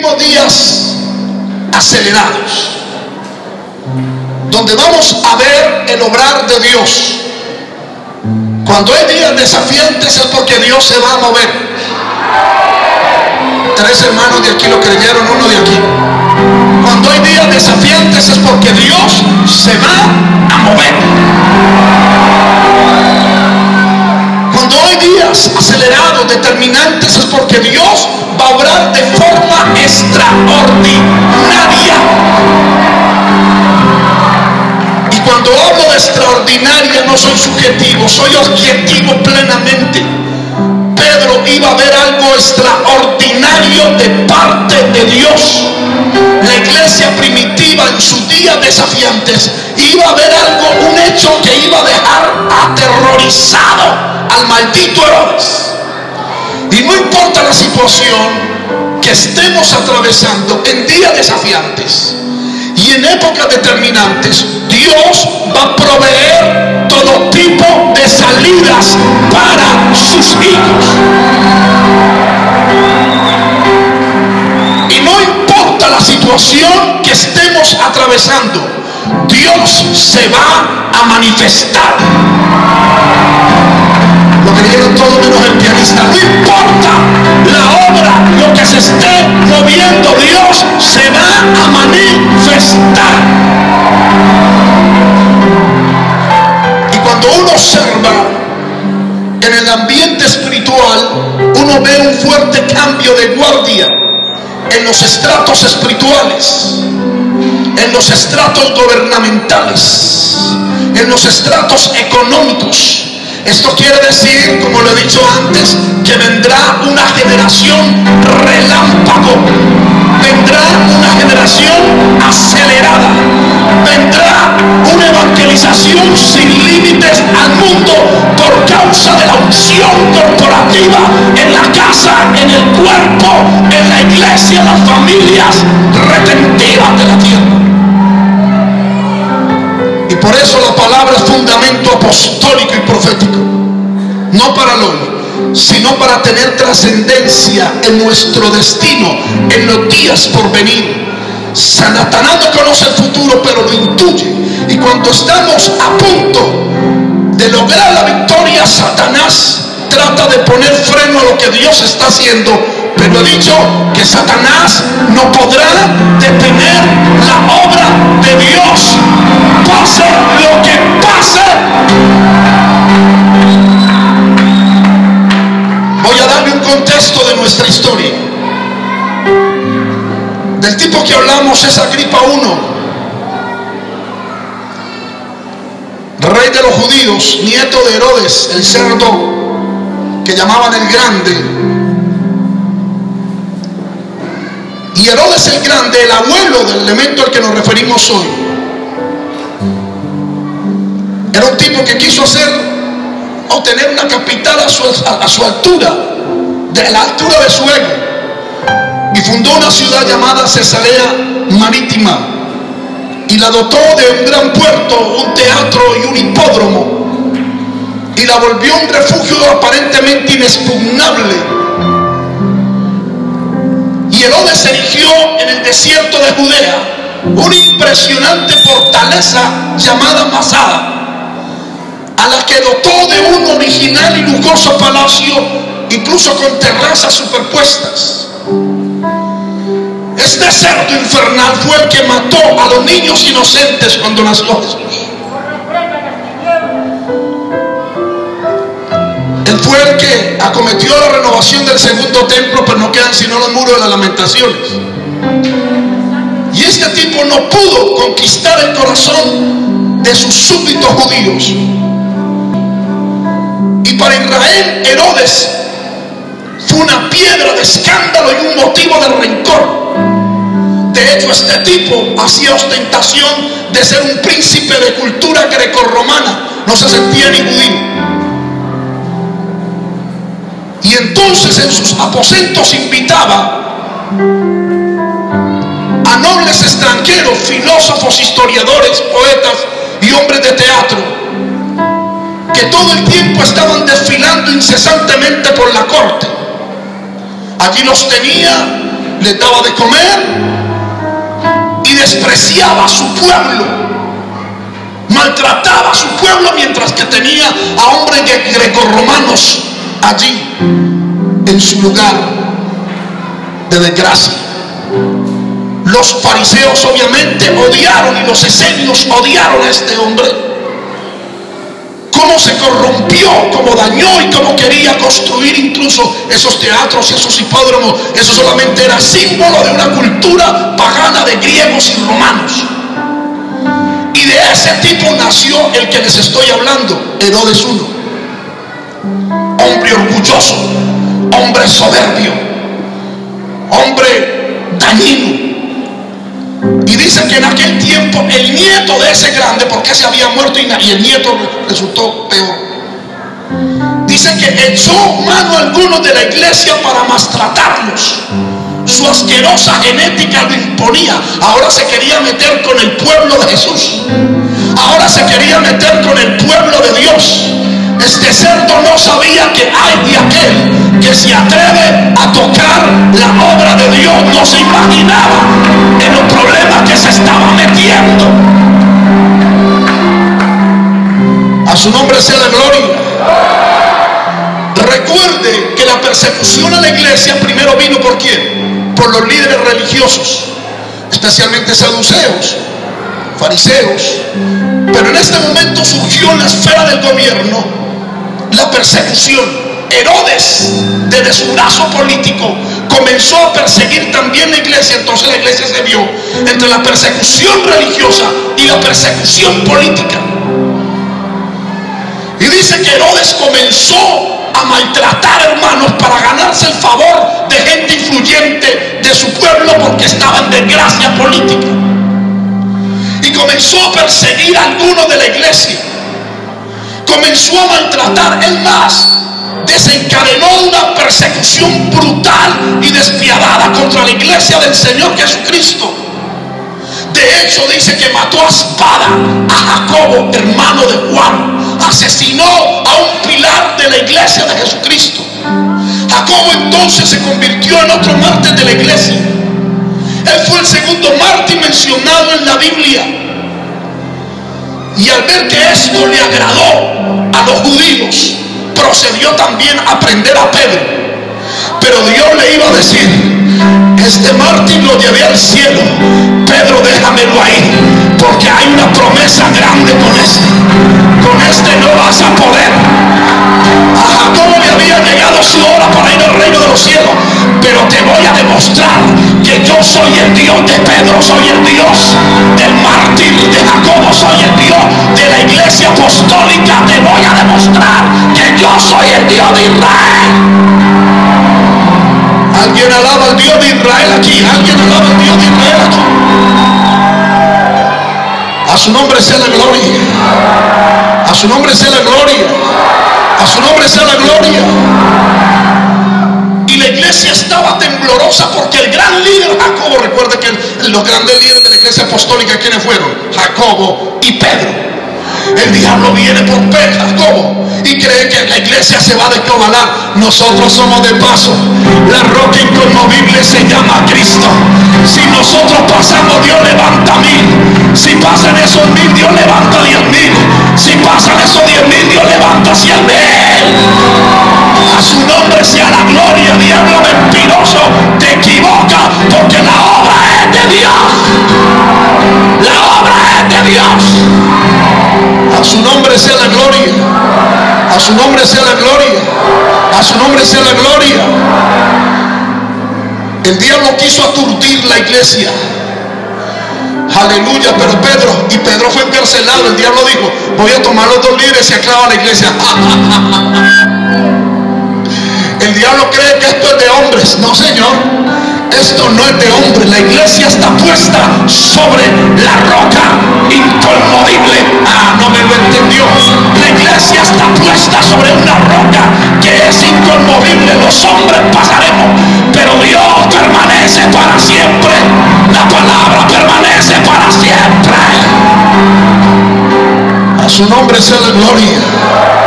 Días acelerados, donde vamos a ver el obrar de Dios. Cuando hay días desafiantes es porque Dios se va a mover. Tres hermanos de aquí lo creyeron, uno de aquí. Cuando hay días desafiantes es porque Dios se va a mover. Cuando hay días acelerados, determinantes, es porque Dios va a obrar de forma extraordinaria. Y cuando hablo de extraordinaria no soy subjetivo, soy objetivo plenamente. Pedro iba a ver algo extraordinario de parte de Dios. La iglesia primitiva en sus días desafiantes iba a ver algo, un hecho que iba a dejar aterrorizado al maldito Herodes. Y no importa la situación que estemos atravesando en días desafiantes y en épocas determinantes, Dios va a proveer todo tipo de salidas para sus hijos. Que estemos atravesando, Dios se va a manifestar. Lo creyeron todo menos el pianista. No importa la obra, lo que se esté moviendo, Dios se va a manifestar. Y cuando uno observa en el ambiente espiritual, uno ve un fuerte cambio de guardia en los estratos espirituales, en los estratos gubernamentales, en los estratos económicos. Esto quiere decir, como lo he dicho antes, que vendrá una generación relámpago, vendrá una generación acelerada, vendrá una evangelización sin límites al mundo por causa de la unción corporativa en la casa, en el cuerpo, en la iglesia, en las familias retentivas de la tierra. Y por eso la palabra es fundamento apostólico y profético. No para el hoy, sino para tener trascendencia en nuestro destino, en los días por venir. Satanás no conoce el futuro, pero lo intuye. Y cuando estamos a punto de lograr la victoria, Satanás trata de poner freno a lo que Dios está haciendo. Pero he dicho que Satanás no podrá detener la obra de Dios. Pase lo que pase. Contexto de nuestra historia. Del tipo que hablamos es Agripa I, rey de los judíos, nieto de Herodes, el cerdo que llamaban el grande. Y Herodes el grande, el abuelo del elemento al que nos referimos hoy, era un tipo que quiso hacer o tener una capital a su altura, de la altura de su ego. Y fundó una ciudad llamada Cesarea Marítima. Y la dotó de un gran puerto, un teatro y un hipódromo. Y la volvió un refugio aparentemente inexpugnable. Y Herodes erigió en el desierto de Judea una impresionante fortaleza llamada Masada a la que dotó de un original y lujoso palacio, incluso con terrazas superpuestas. Este cerdo infernal fue el que mató a los niños inocentes cuando nació Jesús. Él fue el que acometió la renovación del segundo templo, pero no quedan sino los muros de las lamentaciones. Y este tipo no pudo conquistar el corazón de sus súbditos judíos. Y para Israel, Herodes fue una piedra de escándalo y un motivo de rencor. De hecho, este tipo hacía ostentación de ser un príncipe de cultura grecorromana. No se sentía ni judío. Y entonces en sus aposentos invitaba a nobles extranjeros, filósofos, historiadores, poetas y hombres de teatro, que todo el tiempo estaban desfilando incesantemente por la corte. Allí los tenía les daba de comer y despreciaba a su pueblo. Maltrataba a su pueblo mientras que tenía a hombres grecorromanos allí en su lugar de desgracia. Los fariseos obviamente odiaron y los esenios odiaron a este hombre cómo se corrompió, cómo dañó y cómo quería construir incluso esos teatros y esos hipódromos. Eso solamente era símbolo de una cultura pagana de griegos y romanos. Y de ese tipo nació el que les estoy hablando, Herodes I. Hombre orgulloso, hombre soberbio, hombre dañino y dice que en aquel tiempo el nieto de ese grande, porque se había muerto y, el nieto resultó peor. Dice que echó mano a algunos de la iglesia para maltratarlos. Su asquerosa genética lo imponía. Ahora se quería meter con el pueblo de Jesús. Ahora se quería meter con el pueblo de Dios. Este cerdo no sabía que hay de aquel que se atreve a tocar la obra de Dios. No se imaginaba en los problemas que se estaba metiendo. A su nombre sea la gloria. Recuerde que la persecución a la iglesia primero vino por quién? Por los líderes religiosos, especialmente saduceos, fariseos. Pero en este momento surgió la esfera del gobierno la persecución. Herodes, desde su brazo político, comenzó a perseguir también la iglesia. Entonces la iglesia se vio entre la persecución religiosa y la persecución política. Y dice que Herodes comenzó a maltratar hermanos para ganarse el favor de gente influyente de su pueblo porque estaba en desgracia política. Y comenzó a perseguir a algunos de la iglesia comenzó a maltratar. Es más, desencadenó una persecución brutal y despiadada contra la iglesia del Señor Jesucristo. De hecho, dice que mató a espada a Jacobo, hermano de Juan. Asesinó a un pilar de la iglesia de Jesucristo. Jacobo entonces se convirtió en otro mártir de la iglesia. Él fue el segundo mártir mencionado en la Biblia. Y al ver que esto le agradó a los judíos, procedió también a prender a Pedro. Pero Dios le iba a decir, este mártir lo llevé al cielo. Pedro, déjamelo ahí, porque hay una promesa grande con este. Con este no vas a poder. A Jacobo le había llegado su hora para ir al reino de los cielos. Pero te voy a demostrar que yo soy el Dios de Pedro, soy el Dios del mártir de Jacobo, soy el Dios de la iglesia apostólica. Te voy a demostrar que yo soy el Dios de Israel. Alguien alaba al Dios de Israel aquí. Alguien alaba al Dios de Israel aquí. A su nombre sea la gloria. A su nombre sea la gloria. A su nombre sea la gloria. Y la iglesia estaba temblorosa porque el gran líder Jacobo, recuerda que los grandes líderes de la iglesia apostólica, ¿quiénes fueron? Jacobo y Pedro. El diablo viene por Pedro, Jacobo, y cree que la iglesia se va a descobalar. Nosotros somos de paso. La roca inconmovible se llama Cristo. Si nosotros pasamos, Dios levanta mil. Si pasan esos mil, Dios levanta diez mil. Si pasan esos diez mil, Dios levanta cien mil. A su nombre sea la gloria, diablo mentiroso. Te equivoca porque la obra es de Dios. La obra es de Dios. A su nombre sea la gloria. A su nombre sea la gloria. A su nombre sea la gloria. El diablo quiso aturdir la iglesia. Aleluya, pero Pedro, y Pedro fue encarcelado. El diablo dijo, voy a tomar los dos líderes y aclava la iglesia. El diablo cree que esto es de hombres. No, Señor. Esto no es de hombres. La iglesia está puesta sobre la roca inconmovible. Ah, no me lo entendió. La iglesia está puesta sobre una roca que es inconmovible. Los hombres pasaremos, pero Dios permanece para siempre. La palabra permanece para siempre. A su nombre sea la gloria.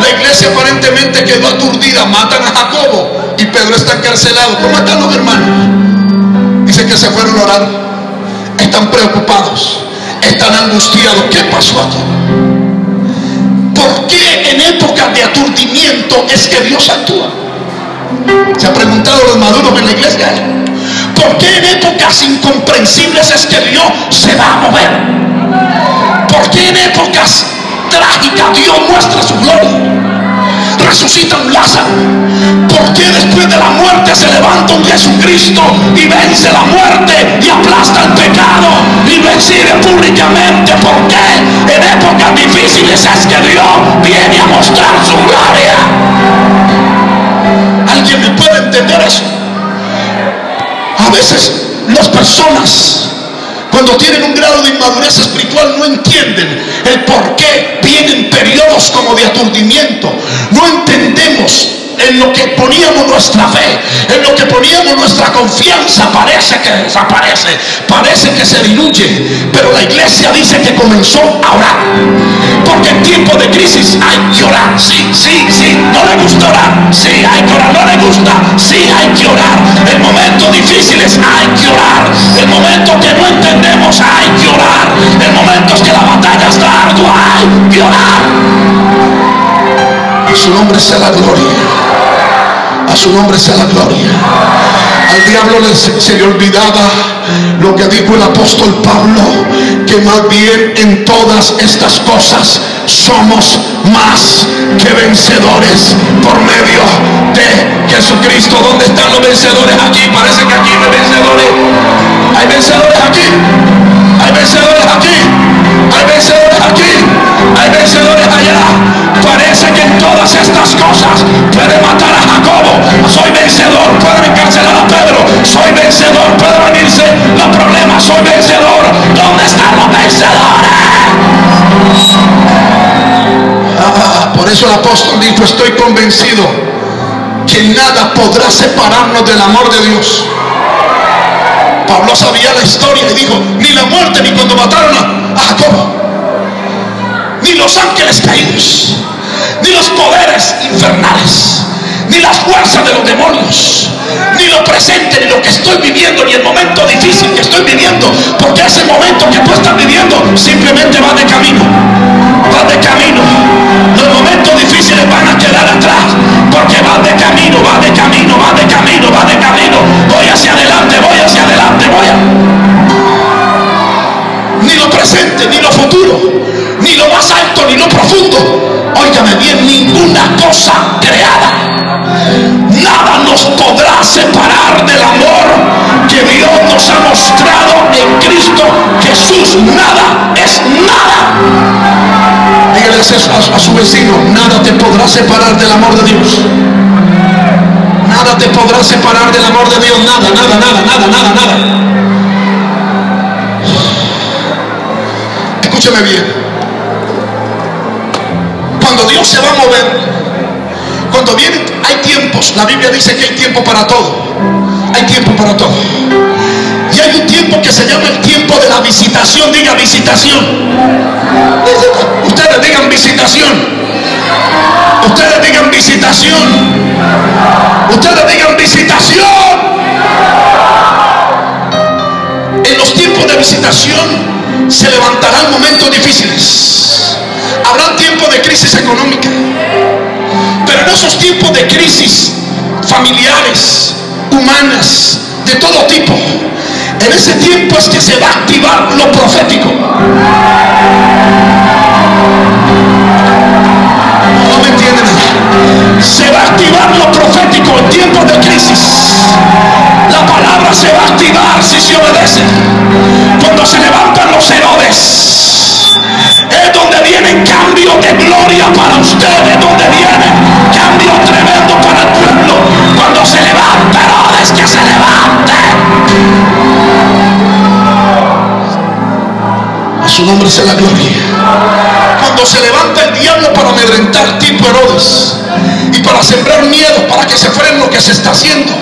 La iglesia aparentemente quedó aturdida. Matan a Jacobo y Pedro está encarcelado. ¿Cómo están los hermanos? Dicen que se fueron a orar. Están preocupados. Están angustiados. ¿Qué pasó aquí? ¿Por qué en épocas de aturdimiento es que Dios actúa? Se ha preguntado los maduros en la iglesia. ¿Por qué en épocas incomprensibles es que Dios se va a mover? ¿Por qué en épocas trágicas Dios muestra su gloria? resucita un Lázaro? ¿Por qué después de la muerte se levanta un Jesucristo y vence la muerte y aplasta el pecado y exhibe públicamente? ¿Por qué en épocas difíciles es que Dios viene a mostrar su gloria? ¿Alguien me puede entender eso? A veces las personas cuando tienen un grado de inmadurez espiritual no entienden el por qué vienen periodos como de aturdimiento. No entendemos en lo que poníamos nuestra fe, en lo que poníamos nuestra confianza, parece que desaparece, parece que se diluye. Pero la iglesia dice que comenzó a orar. Porque en tiempo de crisis hay que orar. Sí, sí, sí. No le gusta orar. Sí, hay que orar. No le gusta. Sí, hay que orar. En momentos difíciles hay que orar. En momentos que no entendemos hay que orar. En momentos que la batalla está ardua hay que orar. A su nombre sea la gloria. A su nombre sea la gloria. Al diablo se le olvidaba lo que dijo el apóstol Pablo, que más bien en todas estas cosas somos más que vencedores por medio de Jesucristo. ¿Dónde están los vencedores aquí? Parece que aquí hay vencedores. Hay vencedores aquí. Hay vencedores aquí. Hay vencedores aquí. Hay vencedores allá. Parece que en todas estas cosas puede matar a Jacobo. Soy vencedor. Puede encarcelar a Pedro. Soy vencedor. Puede venirse los problemas. Soy vencedor. ¿Dónde están los vencedores? Por eso el apóstol dijo, estoy convencido que nada podrá separarnos del amor de Dios. Pablo sabía la historia y dijo, ni la muerte ni cuando mataron a Jacobo los ángeles caídos, ni los poderes infernales, ni las fuerzas de los demonios, ni lo presente, ni lo que estoy viviendo, ni el momento difícil que estoy viviendo, porque ese momento que tú estás viviendo simplemente va de camino, va de camino. Bien, ninguna cosa creada. Nada nos podrá separar del amor que Dios nos ha mostrado en Cristo Jesús. Nada es nada. Dígale a, a su vecino, nada te podrá separar del amor de Dios. Nada te podrá separar del amor de Dios. Nada, nada, nada, nada, nada, nada. Escúcheme bien Dios se va a mover, cuando viene, hay tiempos. La Biblia dice que hay tiempo para todo. Hay tiempo para todo. Y hay un tiempo que se llama el tiempo de la visitación. Diga visitación. Ustedes digan visitación. Ustedes digan visitación. Ustedes digan visitación. En los tiempos de visitación se levantarán momentos difíciles habrá tiempos de crisis económica. Pero en esos tiempos de crisis familiares, humanas, de todo tipo, en ese tiempo es que se va a activar lo profético. No me entienden. Se va a activar lo profético en tiempos de crisis. La palabra se va a activar si se obedece. Cuando se levantan los herodes gloria para ustedes, donde viene cambio tremendo para el pueblo. Cuando se levante, es que se levante. A su nombre sea la gloria. Cuando se levanta el diablo para amedrentar tipo Herodes y para sembrar miedo, para que se frene lo que se está haciendo,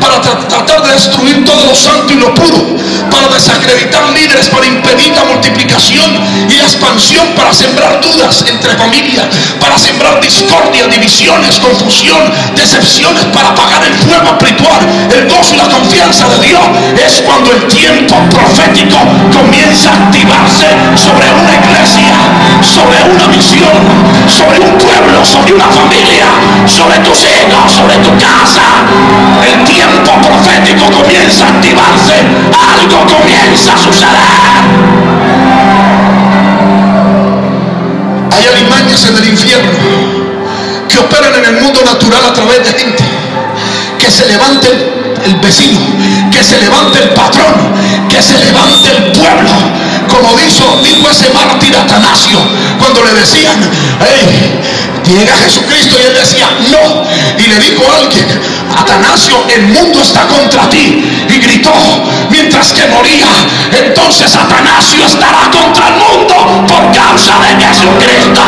para tratar de destruir todo lo santo y lo puro, para desacreditar líderes, para impedir la multiplicación y la expansión, para sembrar dudas entre familias, para sembrar discordia, divisiones, confusión, decepciones, para apagar el fuego espiritual, el gozo y la confianza de Dios. Es cuando el tiempo profético comienza a activarse sobre una misión, sobre un pueblo, sobre una familia, sobre tus hijos, sobre tu casa. El tiempo profético comienza a activarse, algo comienza a suceder. Hay alimañas en el infierno que operan en el mundo natural a través de gente que se levante el vecino, que se levante el patrón, que se levante el pueblo. Como dijo, dijo ese mártir Atanasio cuando le decían, hey, llega Jesucristo y él decía, no. Y le dijo a alguien, Atanasio, el mundo está contra ti. Y gritó mientras que moría. Entonces Atanasio estará contra el mundo por causa de Jesucristo.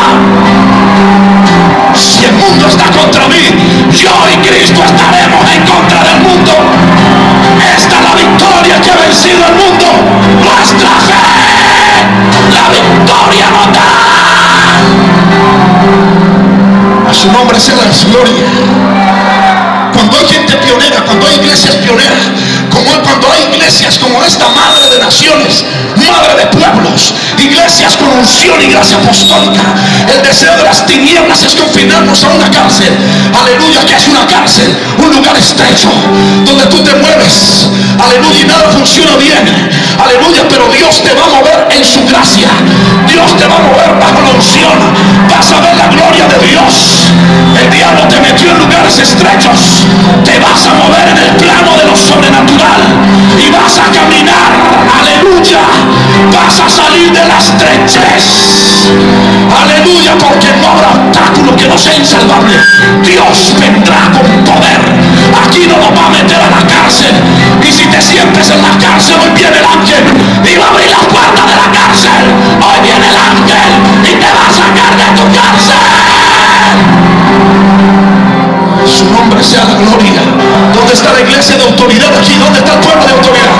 Si el mundo está contra mí, yo y Cristo estaremos su nombre sea la gloria. Cuando hay gente pionera, cuando hay iglesias pioneras, como cuando hay iglesias como esta madre de naciones, madre de pueblos, iglesias con unción y gracia apostólica. El deseo de las tinieblas es confinarnos a una cárcel. Aleluya, que es una cárcel, un lugar estrecho donde tú te mueves. Aleluya, y nada funciona bien. Aleluya, pero Dios te va a mover en su gracia. Dios te va a mover bajo la unción. Vas a ver la gloria de Dios. El diablo te metió en lugares estrechos. Te vas a mover en el plano de lo sobrenatural. Y vas. Vas a salir de la estrechez. Aleluya, porque no habrá obstáculo que no sea insalvable. Dios vendrá con poder. Aquí no nos va a meter a la cárcel. Y si te sientes en la cárcel, hoy viene el ángel y va a abrir las puertas de la cárcel. Hoy viene el ángel y te va a sacar de tu cárcel. Su nombre sea la gloria. ¿Dónde está la iglesia de autoridad aquí? ¿Dónde está el pueblo de autoridad?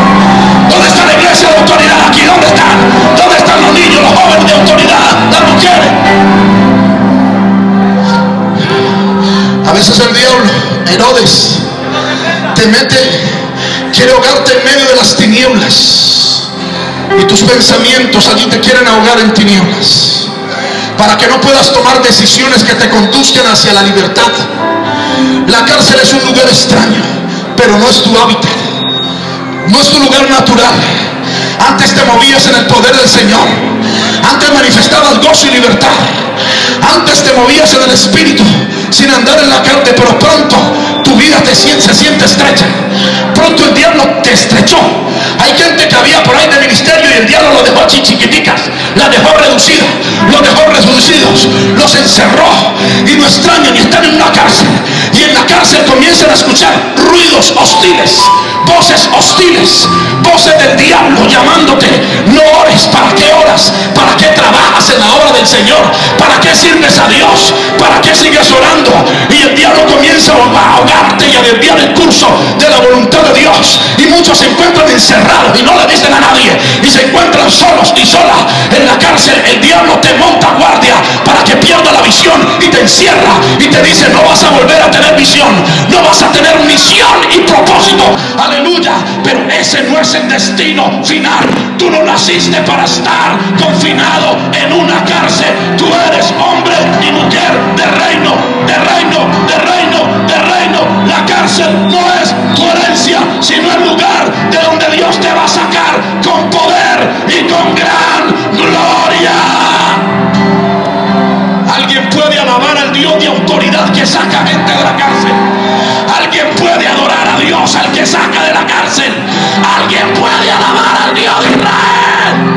¿Dónde está la iglesia de autoridad aquí? ¿Dónde están? ¿Dónde están los niños, los jóvenes de autoridad, las mujeres? A veces el diablo, Herodes, te mete, quiere ahogarte en medio de las tinieblas. Y tus pensamientos allí te quieren ahogar en tinieblas. Para que no puedas tomar decisiones que te conduzcan hacia la libertad. La cárcel es un lugar extraño, pero no es tu hábitat. No es tu lugar natural. Antes te movías en el poder del Señor. Antes manifestabas gozo y libertad. Antes te movías en el Espíritu sin andar en la carne, pero pronto tu vida se siente estrecha. Pronto el diablo te estrechó. Hay gente que había por ahí de ministerio y el diablo lo dejó chiquiticas, la dejó reducida, los dejó reducidos, los encerró y no extrañan y están en una cárcel. Y en la cárcel comienzan a escuchar ruidos hostiles, voces hostiles, voces del diablo llamándote. No ores, ¿para qué oras? ¿Para qué trabajas en la obra del Señor? ¿Para qué sirves a Dios? ¿Para qué sigues orando? Y el diablo comienza a ahogarte y a desviar el de la voluntad de Dios. Y muchos se encuentran encerrados y no le dicen a nadie. Y se encuentran solos y solas en la cárcel. El diablo te monta guardia para que pierda la visión y te encierra y te dice no vas a volver a tener visión. No vas a tener misión y propósito. Aleluya. Pero ese no es el destino final. Tú no naciste para estar confinado en una cárcel. Tú eres hombre y mujer de reino, de reino, de reino, de reino. La cárcel no es tu sino el lugar de donde Dios te va a sacar con poder y con gran gloria. Alguien puede alabar al Dios de autoridad que saca gente de la cárcel. Alguien puede adorar a Dios al que saca de la cárcel. Alguien puede alabar al Dios de Israel.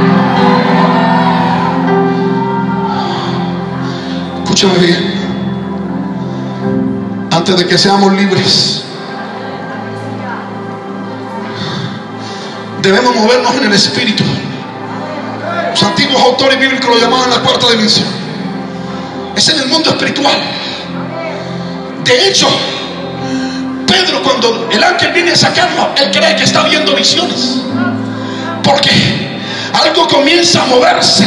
Escúchame bien. De que seamos libres, debemos movernos en el espíritu. Los antiguos autores bíblicos lo llamaban la cuarta dimensión. Es en el mundo espiritual. De hecho, Pedro cuando el ángel viene a sacarlo, él cree que está viendo visiones. Porque algo comienza a moverse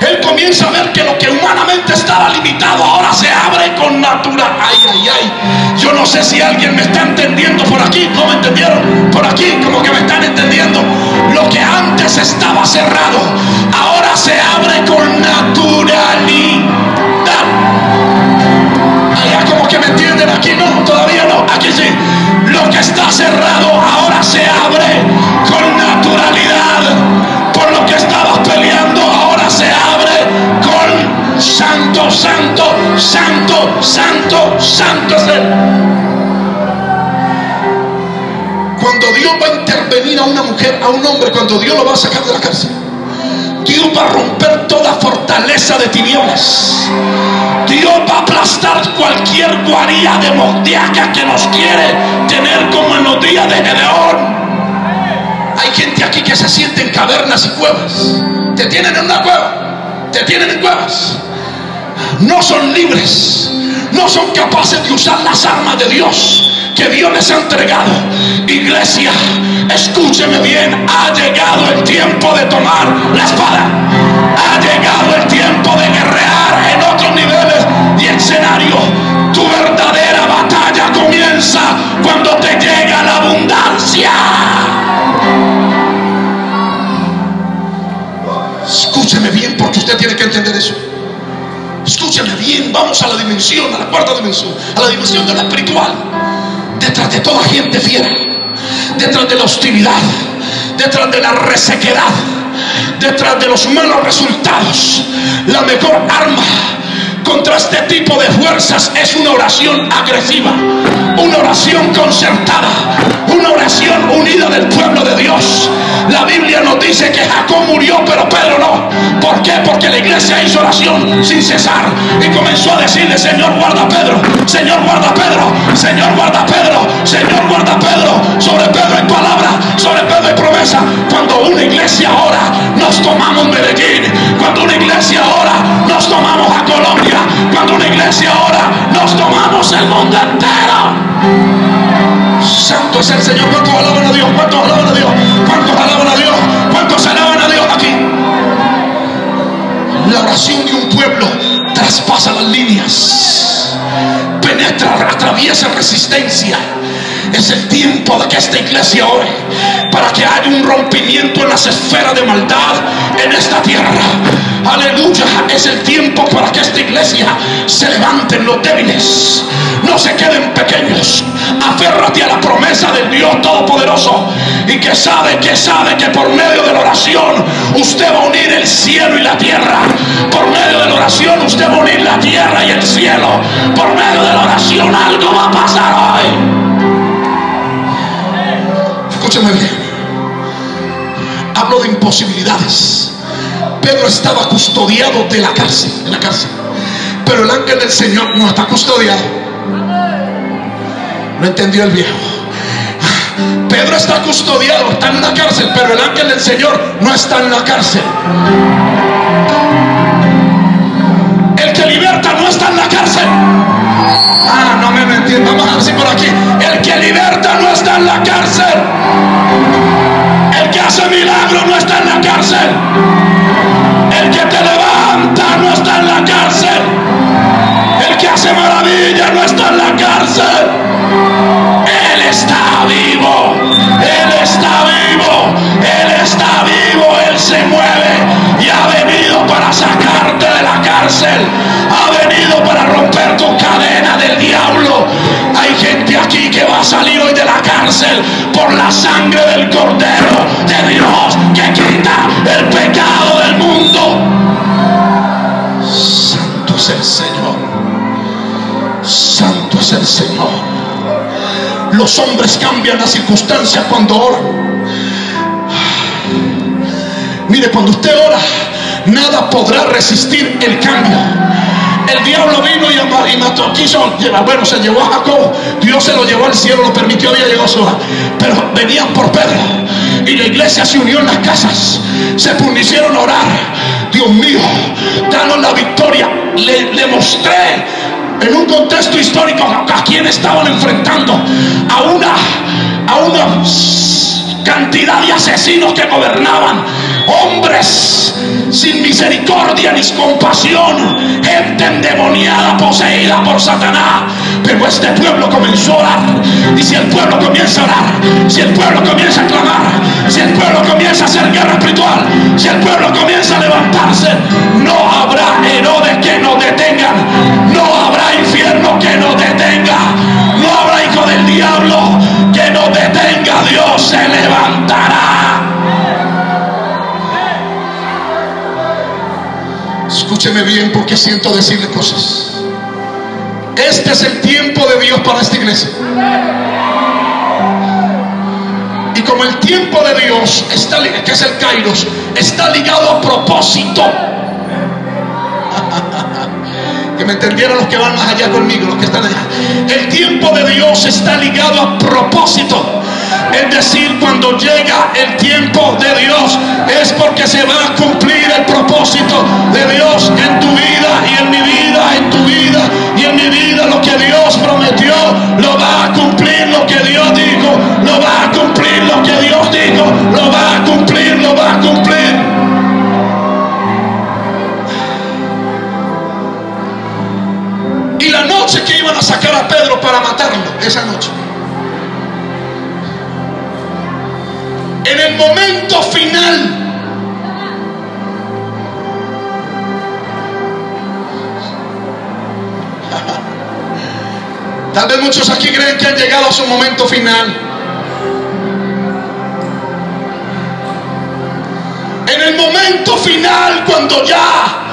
él comienza a ver que lo que humanamente estaba limitado ahora se abre con natural. Ay, ay, ay. Yo no sé si alguien me está entendiendo por aquí. ¿No me entendieron? Por aquí, como que me están entendiendo. Lo que antes estaba cerrado, ahora se abre con naturalidad. Un hombre, cuando Dios lo va a sacar de la cárcel, Dios va a romper toda fortaleza de tinieblas. Dios va a aplastar cualquier guarida demoníaca que nos quiere tener como en los días de Gedeón. Hay gente aquí que se siente en cavernas y cuevas. Te tienen en una cueva. Te tienen en cuevas no son libres, no son capaces de usar las armas de Dios que Dios les ha entregado. Iglesia, escúcheme bien, ha llegado el tiempo de tomar la espada. Ha llegado el tiempo de guerrear en otros niveles y escenario. Tu verdadera batalla comienza cuando te llega la abundancia. Escúcheme bien porque usted tiene que entender eso. Escúchame bien, vamos a la dimensión, a la cuarta dimensión, a la dimensión de lo espiritual. Detrás de toda gente fiera, detrás de la hostilidad, detrás de la resequedad, detrás de los malos resultados, la mejor arma contra este tipo de fuerzas es una oración agresiva, una oración concertada, una oración unida del pueblo de Dios. La Biblia nos dice que Jacob sin cesar y comenzó a decirle, Señor guarda Pedro, Señor guarda Pedro, Señor guarda Pedro, Señor guarda Pedro. Sobre Pedro hay palabra, sobre Pedro hay promesa. Cuando una iglesia ora, nos tomamos Medellín. Cuando una iglesia ora, nos tomamos a Colombia. Cuando una iglesia ora, nos tomamos el mundo entero. Santo es el Señor. ¿Cuántos alaban a Dios? ¿Cuántos alaban a Dios? ¿Cuántos alaban a Dios? ¿Cuántos alaban a Dios? La oración de un pueblo traspasa las líneas, penetra, atraviesa resistencia. Es el tiempo de que esta iglesia ore para que haya un rompimiento en las esferas de maldad en esta tierra. Aleluya, es el tiempo para que esta iglesia se levanten los débiles, no se queden pequeños. Aférrate a la promesa del Dios Todopoderoso y que sabe, que sabe que por medio de la oración usted va a unir el cielo y la tierra. Por medio de la oración usted unir la tierra y el cielo. Por medio de la oración algo va a pasar hoy. Escúcheme bien. Hablo de imposibilidades. Pedro estaba custodiado de la cárcel, en la cárcel. Pero el ángel del Señor no está custodiado. No entendió el viejo. Pedro está custodiado, está en una cárcel, pero el ángel del Señor no está en la cárcel. Ah, no me entiendo. Vamos a decir por aquí. El que liberta no está en la cárcel. El que hace milagro no está en la cárcel. El que te levanta no está en la cárcel. El que hace maravilla no está en la cárcel. Él está vivo. Él está vivo. Él está vivo. Él se mueve y ha venido para sacarte de la cárcel. Cadena del diablo. Hay gente aquí que va a salir hoy de la cárcel por la sangre del Cordero de Dios que quita el pecado del mundo. Santo es el Señor. Santo es el Señor. Los hombres cambian las circunstancias cuando oran. Mire, cuando usted ora, nada podrá resistir el cambio. El diablo vino y mató, quiso llevar, bueno, se llevó a Jacob, Dios se lo llevó al cielo, lo permitió, había llegado a su Pero venían por Pedro y la iglesia se unió en las casas, se pusieron a orar. Dios mío, danos la victoria. Le, le mostré en un contexto histórico, ¿a quién estaban enfrentando? A una, a una cantidad de asesinos que gobernaban, hombres sin misericordia ni compasión, gente endemoniada, poseída por Satanás. Pero este pueblo comenzó a orar. Y si el pueblo comienza a orar, si el pueblo comienza a clamar, si el pueblo comienza a hacer guerra espiritual, si el pueblo comienza a levantarse, no habrá Herodes que nos detengan, no habrá infierno que nos Bien porque siento decirle cosas. Este es el tiempo de Dios para esta iglesia. Y como el tiempo de Dios está que es el Kairos, está ligado a propósito. Me los que van más allá conmigo, los que están allá. El tiempo de Dios está ligado a propósito. Es decir, cuando llega el tiempo de Dios, es porque se va a cumplir el propósito de Dios en tu vida y en mi vida, en tu vida y en mi vida. Lo que Dios prometió, lo va a cumplir. Lo que Dios dijo, lo va a cumplir. Lo que Dios dijo, para matarlo, esa noche. en el momento final. Tal vez muchos aquí creen que han llegado a su momento final. En el momento final, cuando ya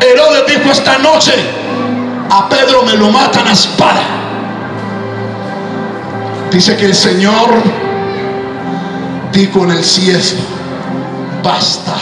Herodes dijo esta noche, a Pedro me lo matan a espada. Dice que el Señor dijo en el cielo, basta,